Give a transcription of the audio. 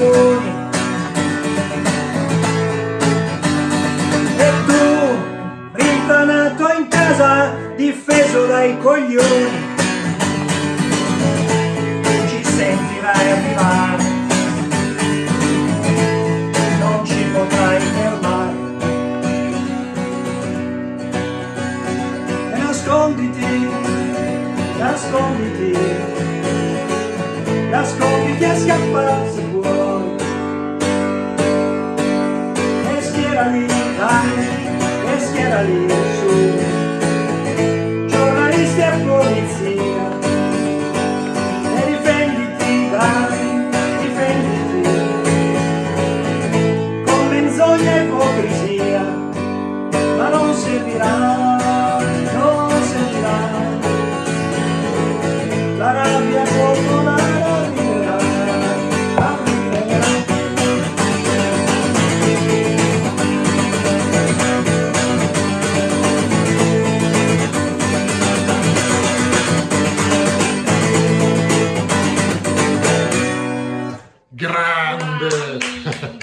buoni e tu rintanato in casa difeso dai coglioni. Ci sentirai arrivare non ci potrai fermare. E nasconditi nasconditi. Nasconditi a scappare schiera lì dai e schiera lì su. Giornalisti e polizia e difenditi dai difenditi con menzogna e ipocrisia ma non servirà non servirà. La rabbia popolare Grande!